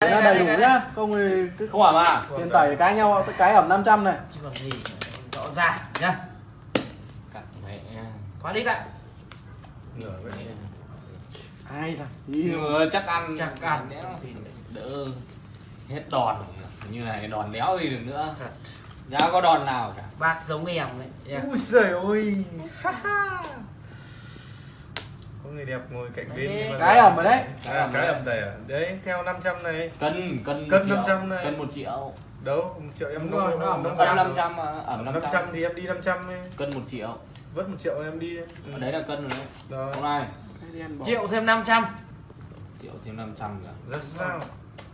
Đấy là đầy đủ nhá. không thì cứ không ẩm à? tiền tẩy cái nhau cái ẩm 500 này. Chứ còn gì rõ ràng nhá. Cắt mẹ. Khóa đít lại. Nửa vậy. Ai là mà chắc ăn. Chắc ăn. Đéo đỡ hết đòn. Như này đòn đéo gì được nữa. Thật. chả có đòn nào cả? Bác giống em đấy. Nha. Ui giời ơi Có người đẹp ngồi cạnh bên nhưng mà- cái ẩm ở đấy. Cái ẩm à? Đấy, theo 500 này. Cân cân Cân một triệu. 500 này. cân một triệu. Đâu, một triệu em Đúng rồi, nó ẩm năm cân trăm. 500 mà ẩm 500 500 thì em đi 500 ấy. Cân một triệu. Vớt một triệu em đi. Ở đấy là cân rồi đấy. Rồi, hôm nay triệu thêm 500 triệu thêm 500 kìa. Ra sao?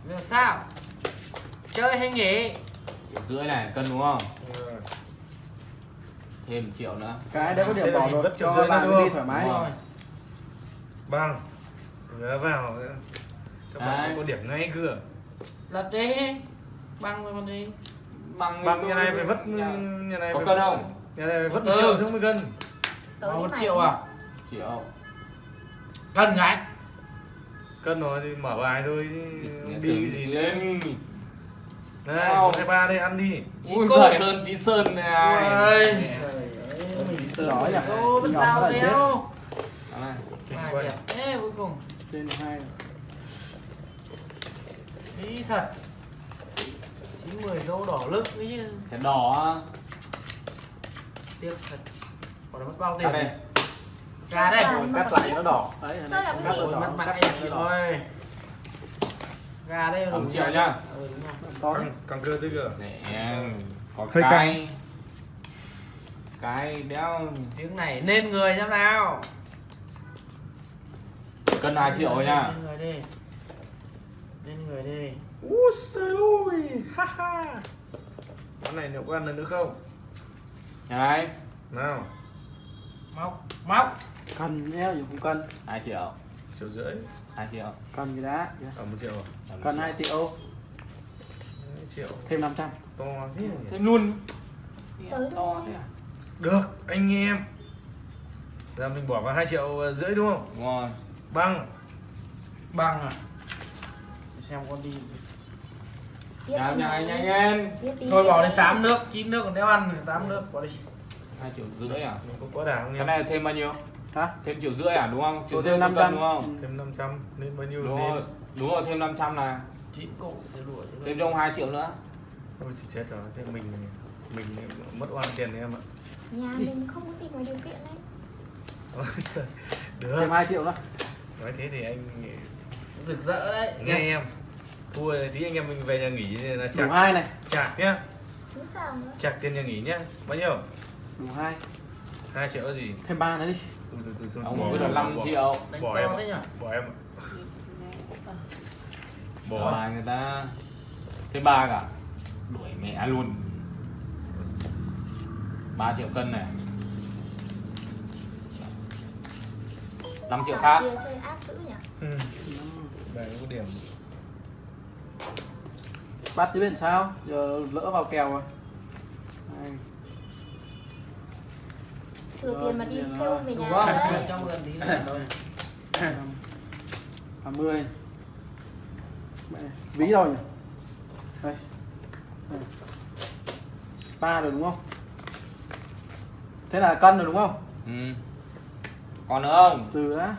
giờ sao? Chơi hay nghỉ? Triệu rưỡi này cân đúng không? Thêm triệu nữa. Cái đấy có điểm bỏ rồi Vất triệu cho rưỡi bạn đi đúng thoải mái. Rồi. Bằng Vé vào Các bạn Đấy. có điểm ngay cửa. Lật đi. Băng rồi còn gì bằng Bằng nhà này phải vất Nhà này có phải cân không? Nhà này phải vất một triệu chứ mới cân? Tới một mày. triệu à? Triệu. Cần cái Cân rồi thì mở bài thôi Đi cái gì nữa. lên. Này, Wow. một hai ba đây ăn đi. Ui cô. giời. hơn tí sơn này. Ôi đỏ nhỉ? ô bên Nhỏ tao nó là chết đéo Đó này. Đẹp thế cuối cùng. Trên hai đi thật. Chín mười đô đỏ lức ấy chứ chén đỏ tiếc thật. Còn nó mất bao tiền đây? Này ra đây. Cắt lại nó đỏ. đấy cắt cái nó gì? đỏ mất nó đỏ. Rồi ra đây Ẩm đủ triệu nhá. ừ, đúng rồi. có Căng, căng cơ tới cửa Nè, có Hơi cái cái đeo tiếng này nên người xem nào cân 2 triệu rồi nha. Lên người đi. Lên người đi. Úi giời ơi. Ha ha. Món này liệu có ăn được nữa không? này Nào. Móc móc. Cần nhé dùng không cân. 2 triệu. Triệu rưỡi. 2 triệu. Cần cái đá. Ở một triệu à? Ẩm cần triệu. 2 triệu. Hai triệu. Thêm 500 To thế thêm luôn. Tới to thế à? Được, anh em. Giờ mình bỏ vào 2 triệu rưỡi đúng không? đúng rồi Băng. Bằng à? Xem con đi. Đi. nhà mày. nhanh Tiếp đi, thôi bỏ đi. đi tám nước chín nước còn đeo ăn tám nước bỏ đi. 2 triệu rưỡi à? Mình có không cái em? này thêm bao nhiêu? Hả? Thêm triệu rưỡi à đúng không? Triệu Thêm rưỡi 500. cân đúng không? Thêm 500 nên bao nhiêu đúng nên rồi đúng rồi thêm 500 là chín cụ thì đuổi thì thêm cho ông 2 triệu nữa. Ôi chị chết rồi, thế mình mình mất oan tiền đấy em ạ. Nhà mình không có gì ngoài điều kiện đấy. Được, thêm 2 triệu nữa nói thế thì anh rực rỡ đấy. Nghe em. Thua thì tí anh em mình về nhà nghỉ là chạc, hai này? Chạc nhá. Chứ sao nữa? Chạc tiền nhà nghỉ nhá. Bao nhiêu? đủ hai. 2 triệu gì? thêm ba nữa đi. Ui, ông bỏ, cứ là bỏ, 5 bỏ. triệu. Bỏ to em nhỉ? Bỏ em ạ. Bỏ Bỏ. bài người ta. Thêm ba cả. Đuổi mẹ luôn. 3 triệu cân này 5 triệu khác. Chơi ác dữ nhỉ? Ừ. Đây có điểm. Bắt chứ bên sao? Giờ lỡ vào kèo rồi. Đây. Trừ tiền mà đi Rồi, sale về nhà đấy. trong gần tí thôi. Hai mươi Mẹ, ví đâu nhỉ? Đây. Đây. ba rồi đúng không? Thế là cân rồi đúng không? Ừ. còn nữa không? Từ đã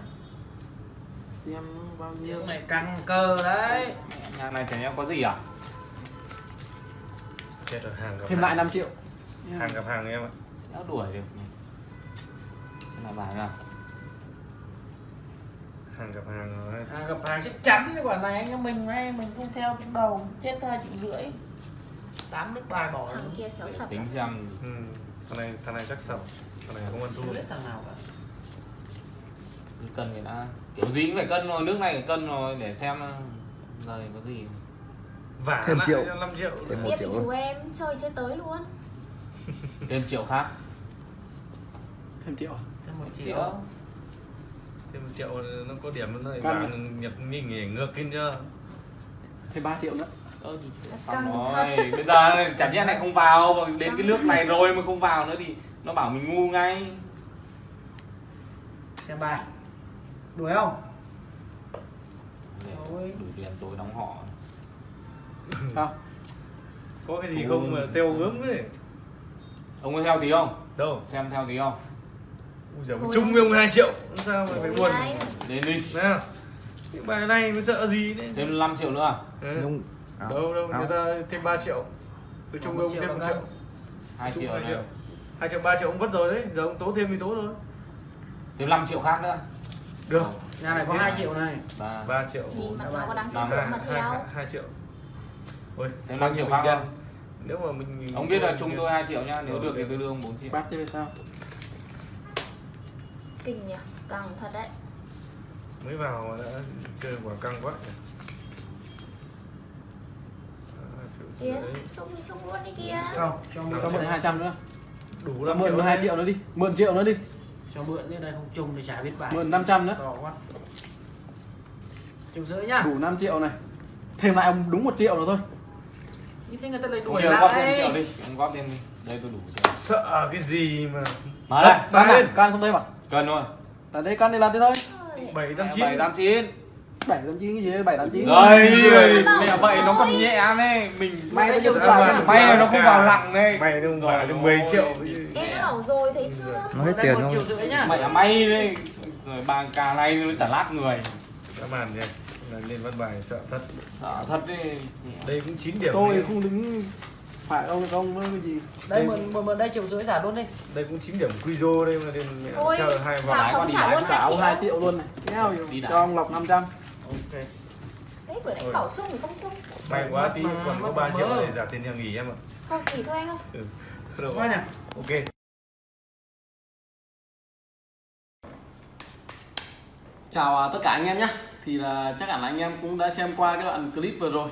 xem bao nhiêu. Tiếng này căng cơ đấy. Nhà này chẳng nhẽ có gì à? Chết rồi, hàng gặp thêm hàng. lại 5 triệu. Hàng gặp hàng em ạ. Đéo đuổi được Thế là bài nào? Hàng gặp hàng rồi. À, gặp hàng chắc chắn cái quả này anh em mình ngay mình không theo trong đầu chết hai triệu rưỡi. Tám nước bài bỏ Thằng kia khéo sập tính xem. Ừ. Thằng này, thằng này chắc sầu Thằng này không ăn thua. Biết thằng nào cả cân người ta kiểu gì cũng phải cân rồi nước này phải cân rồi để xem lời có gì. Vả Thêm lại triệu. cho 5 triệu. Thêm một triệu chú em chơi chơi tới luôn. Thêm triệu khác. Thêm triệu. Thêm một triệu. Triệu. Thêm 1 triệu nó có điểm nó lại vào nhập nghỉ nghỉ ngược lên chưa? Thêm 3 triệu nữa. Xong thật. rồi. Bây giờ chẳng nhẽ này không vào mà đến cái nước này rồi mà không vào nữa thì nó bảo mình ngu ngay. Xem bài đuổi không? Đủ tiền tối đóng họ. Sao? Có cái gì không mà theo hướng đấy ông có theo tí không? Đâu? Xem theo tí không? Ui giời, chung với ông 2 triệu. Sao mà phải buồn. đến đi. Nào? Cái bài này mới sợ gì đấy thêm 5 triệu nữa à? Ừ. Đâu đâu người ta thêm 3 triệu. Tôi chung với ông thêm 1 là triệu. cân. 2 chung triệu 2 này. triệu. 2 triệu 3 triệu ông vất rồi đấy. Giờ ông tố thêm thì tố rồi thêm 5 triệu khác nữa được. Nhà này có 2 triệu này. Ba. 3 triệu. Nhìn mặt nó có đáng tin Năm, tưởng hai, mà theo. hai, hai triệu. Ôi, bao 5 nhiêu triệu khác không? Nếu mà mình ông biết là chung tôi 2 triệu nhá nếu được thì tôi đưa ông 4 triệu. Bắt chứ sao? Kinh nhỉ Căng thật đấy. Mới vào mà đã chơi quả căng quá rưỡi. Chung thì chung luôn đi kìa. Không cho mượn cho mượn 200 nữa. Đủ 5 mượn triệu 2 đấy. triệu nữa đi mượn triệu nữa đi cho mượn như đây không chung thì chả biết bài. Mượn 500 nữa. To quá. Triệu rưỡi nhá. Đủ 5 triệu này. Thêm lại ông đúng một triệu nữa thôi. Như thế người ta lấy ông đuổi chờ góp thêm lại triệu đi. Ông góp thêm đi. Đây tôi đủ triệu sợ cái gì mà? Mở đây can lên. à? can không thấy mà? Cần thôi là đây can đi làm thế thôi. Ôi, bảy tám chín. Bảy tám chín bảy tám chín cái gì? Bảy tám chín rồi mẹ vậy nó còn nhẹ đấy mình may phải rưỡi. may là nó không vào lặng đây mày đâu phải được 10 triệu. Em đã bảo rồi thấy chưa? Nó hết tiền không? triệu rưỡi nhá. Mày là may đấy. Rồi bàn cà này nó chả lát người. Đã màn nhỉ là lên văn bài sợ thật. Sợ thật đấy đây cũng 9 điểm tôi không đứng phải ông không với cái gì. Đây mượn mượn mượn đây triệu rưỡi trả luôn đi. Đây cũng 9 điểm quizo đây mà Thôi, theo hai vòng. không đi 2 trả ông 2 triệu luôn này. Kéo Đi cho ông lọc 500 ok. Thế vừa nãy bảo chung thì không chung. May quá tí Mà- còn có mà- 3 triệu để trả tiền nhà nghỉ em ạ. Thôi nghỉ thôi anh ơi. Được Quá nhỉ ok. Chào à, tất cả anh em nhé. Thì là chắc hẳn là anh em cũng đã xem qua cái đoạn clip vừa rồi.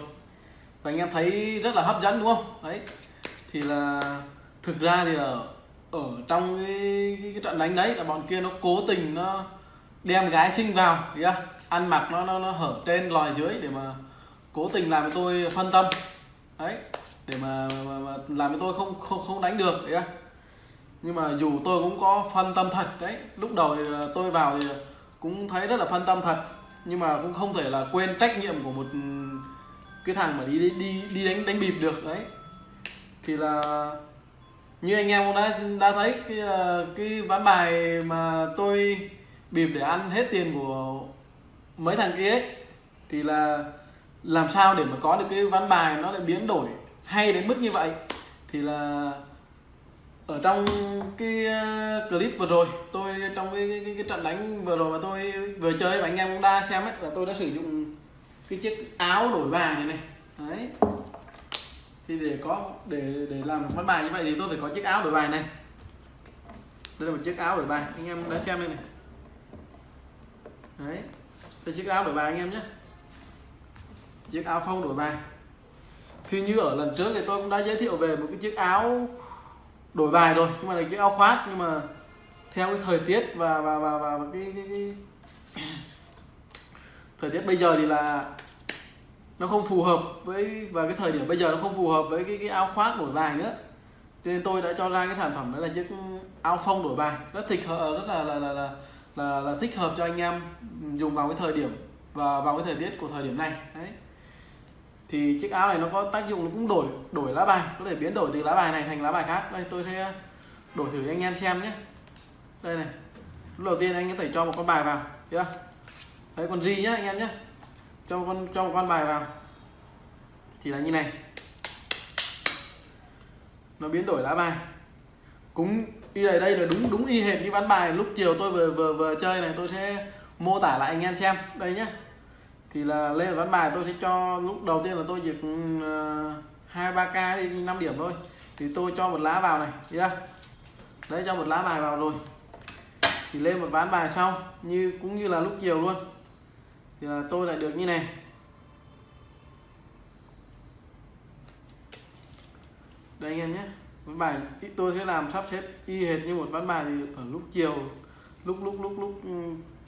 Và anh em thấy rất là hấp dẫn đúng không? Đấy. Thì là thực ra thì là ở trong cái, cái, cái trận đánh đấy là bọn kia nó cố tình nó đem gái sinh vào chưa? Ăn mặc nó nó nó hở trên lòi dưới để mà cố tình làm cho tôi phân tâm. Đấy để mà, mà, mà làm cho tôi không không không đánh được đấy nhưng mà dù tôi cũng có phân tâm thật đấy lúc đầu thì ờ, tôi vào thì cũng thấy rất là phân tâm thật nhưng mà cũng không thể là quên trách nhiệm của một cái thằng mà đi đi đi, đi đánh đánh bịp được đấy. Thì là như anh em cũng đã đã thấy cái ờ, cái ván bài mà tôi bịp để ăn hết tiền của mấy thằng kia ấy thì là làm sao để mà có được cái ván bài nó lại biến đổi hay đến mức như vậy? Thì là ở trong cái ờ, clip vừa rồi tôi trong cái, cái, cái, cái trận đánh vừa rồi mà tôi vừa chơi và anh em cũng đã xem ấy là tôi đã sử dụng cái chiếc áo đổi bài này này. Đấy. Thì để có để để làm một ván bài như vậy thì tôi phải có chiếc áo đổi bài này. Đây là một chiếc áo đổi bài anh em đã xem đây này. Đấy đây chiếc áo đổi bài anh em nhé. Chiếc áo phông đổi bài thì như ở lần trước thì tôi cũng đã giới thiệu về một cái chiếc áo đổi bài rồi. Nhưng mà là chiếc áo khoác nhưng mà theo cái thời tiết và và và và cái, cái, cái thời tiết bây giờ thì là nó không phù hợp với và cái thời điểm bây giờ nó không phù hợp với cái cái áo khoác đổi bài nữa. Cho nên tôi đã cho ra cái sản phẩm đó là chiếc áo phông đổi bài. Rất thích hợp rất là là là là, là, là thích hợp cho anh em dùng vào cái thời điểm và vào cái thời tiết của thời điểm này. Đấy. Thì chiếc áo này nó có tác dụng nó cũng đổi đổi lá bài có thể biến đổi từ lá bài này thành lá bài khác. Đây tôi sẽ đổi thử cho anh em xem nhé. Đây này. Lúc đầu tiên anh có thể cho một con bài vào chưa đấy con gì nhá anh em nhé cho con cho một con bài vào. Thì là như này. Nó biến đổi lá bài. Cũng như đây đây là đúng đúng y hệt như ván bài. Lúc chiều tôi vừa vừa vừa chơi này, tôi sẽ mô tả lại anh em xem. Đây nhé thì là lên ván bài, tôi sẽ cho, lúc đầu tiên là tôi chỉ ừ, ờ, hai, ba k hay năm điểm thôi. Thì tôi cho một lá vào này, thấy chưa? Đấy, cho một lá bài vào rồi. Thì lên một ván bài sau, như, cũng như là lúc chiều luôn. Thì là tôi lại được như này. Đây anh em nhé ván bài tôi sẽ làm sắp xếp y hệt như một ván bài thì ở lúc chiều, lúc lúc lúc lúc ừ,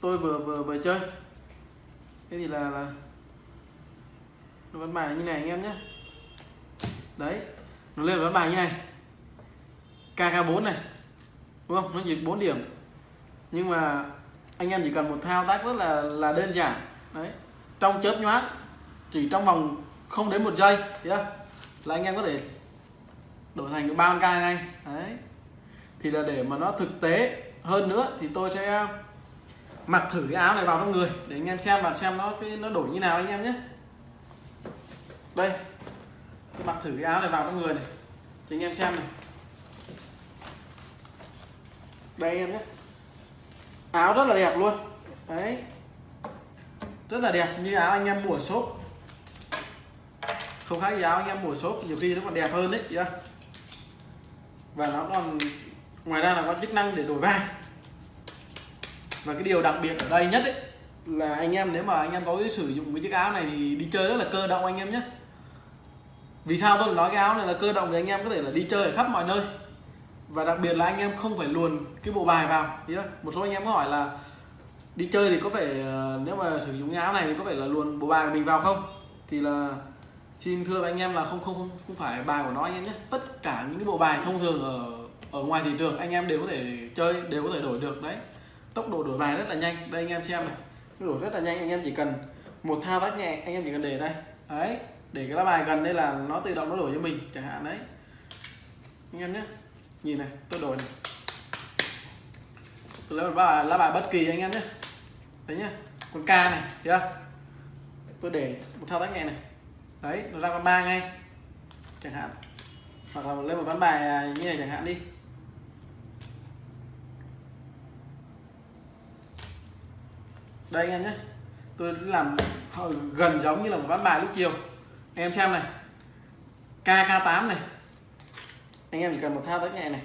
tôi vừa vừa vừa chơi. Thế thì là là ván bài như này anh em nhé. Đấy, nó lên ván bài như này. KK4 này, đúng không? Nó chỉ 4 điểm. Nhưng mà anh em chỉ cần một thao tác rất là là đơn giản. Đấy, trong chớp nhoáng, chỉ trong vòng không đến một giây yeah. là anh em có thể đổi thành cái ba con ca này, đấy. Thì là để mà nó thực tế hơn nữa thì tôi sẽ à, mặc thử cái áo này vào trong người để anh em xem và xem nó cái nó đổi như nào anh em nhé. Đây. Tôi mặc thử cái áo này vào trong người này cho anh em xem này. Đây anh em nhé. Áo rất là đẹp luôn. Đấy. Rất là đẹp như áo anh em mua ở shop. Không khác gì áo anh em mua ở shop nhiều khi nó còn đẹp hơn đấy chưa? Và nó còn, ngoài ra là có chức năng để đổi vai. Và cái điều đặc biệt ở đây nhất ấy, là anh em nếu mà anh em có cái sử dụng cái chiếc áo này thì đi chơi rất là cơ động anh em nhé. Vì sao tôi nói cái áo này là cơ động? Thì anh em có thể là đi chơi ở khắp mọi nơi. Và đặc biệt là anh em không phải luồn cái bộ bài vào. Một số anh em có hỏi là đi chơi thì có phải ờ, nếu mà sử dụng cái áo này thì có phải là luồn bộ bài của mình vào không? Thì là xin thưa với anh em là không không không, phải bài của nó anh em nhé. Tất cả những cái bộ bài thông thường ở ở ngoài thị trường anh em đều có thể chơi đều có thể đổi được đấy. Tốc độ đổi bài rất là nhanh. Đây anh em xem này. Đổi rất là nhanh anh em chỉ cần một thao tác nhẹ anh em chỉ cần để đây. Đấy để cái lá bài gần đây là nó tự động nó đổi cho mình chẳng hạn đấy. Anh em nhé. Nhìn này tôi đổi này. Tôi lấy một bài lá bài bất kỳ anh em nhé. Đấy nhá. Con ca này chưa? Tôi để một thao tác nhẹ này đấy, nó ra con ba ngay. Chẳng hạn. Hoặc là lên một ván bài à, như này chẳng hạn đi. Đây anh em nhé. Tôi làm gần giống như là một ván bài lúc chiều. Anh em xem này. KK8 này. Anh em chỉ cần một thao tác nhẹ này.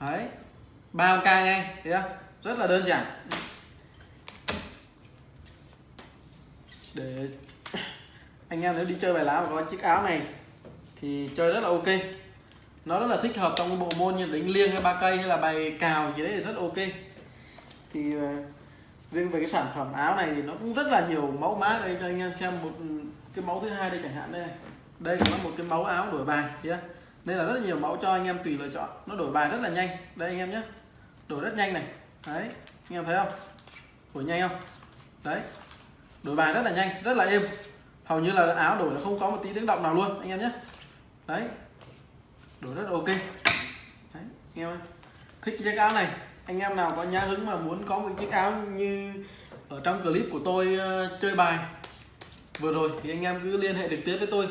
Đấy. Ba k ngay, thấy chưa? Rất là đơn giản. Để anh em nếu đi chơi bài lá và có chiếc áo này thì chơi rất là ok. Nó rất là thích hợp trong cái bộ môn như đánh liêng hay ba cây hay là bài cào gì đấy thì rất ok. Thì ờ, riêng về cái sản phẩm áo này thì nó cũng rất là nhiều mẫu mã. Đây, cho anh em xem một cái mẫu thứ hai đây chẳng hạn đây này. đây là một cái mẫu áo đổi bài nhé đây là rất là nhiều mẫu cho anh em tùy lựa chọn. Nó đổi bài rất là nhanh. Đây anh em nhé đổi rất nhanh này. Đấy, anh em thấy không? Đổi nhanh không? Đấy. Đổi bài rất là nhanh, rất là êm hầu như là áo đổi nó không có một tí tiếng động nào luôn anh em nhé. Đấy. Đổi rất là ok. Đấy anh em ơi. thích chiếc áo này. Anh em nào có nhã hứng mà muốn có một chiếc áo như ở trong clip của tôi uh, chơi bài vừa rồi thì anh em cứ liên hệ trực tiếp với tôi.